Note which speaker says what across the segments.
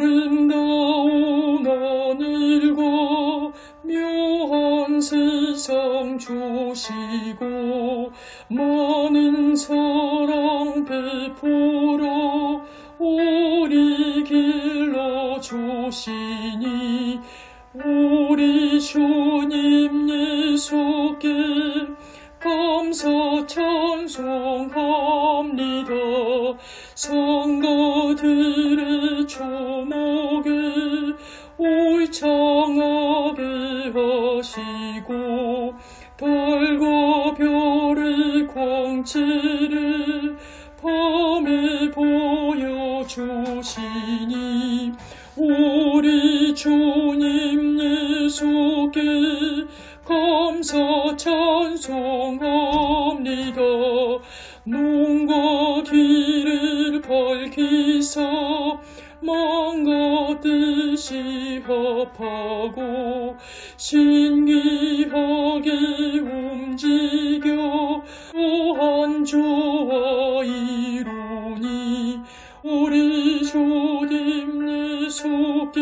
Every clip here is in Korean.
Speaker 1: 아름다운 하늘과 묘한 세상 주시고 많은 사랑 베풀어 우리 길러 주시니 우리 주님 예수께 감사 찬송합니다. 성가들의 초 광채를 밤에 보여주시니 우리 주님 예수께 감사 찬송합니다. 눈과 귀를 밝히사 마음과 뜻이 합하고 신기하게 움직여 무한 주와 이루니 우리 주님 예수께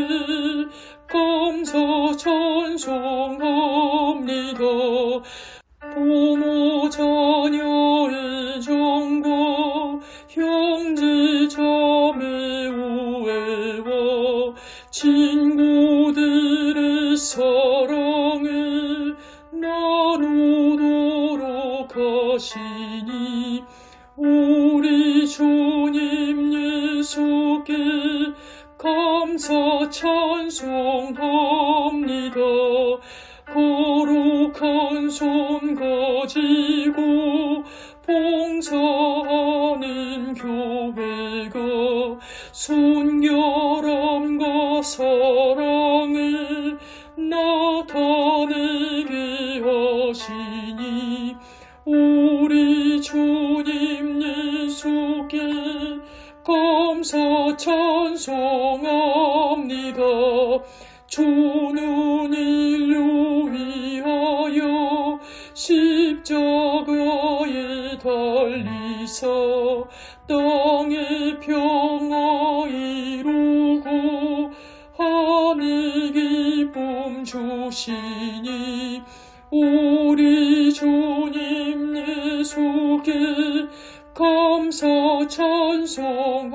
Speaker 1: 감사 찬송합니다. 부모 자녀의 정과 형제 자매 우애와 친구들의 사랑을 나누도 록 하시니 우리 주님 예수께 감사 찬송합니다. 거룩한 손 가지고 봉사하는 교회가 순결함과 사 감사 찬송합니다. 주는 인류 위하여 십자가에 달리사 땅의 평화 이루고 하늘 기쁨 주시니 우리 주님 예수께 감사 찬송합니다.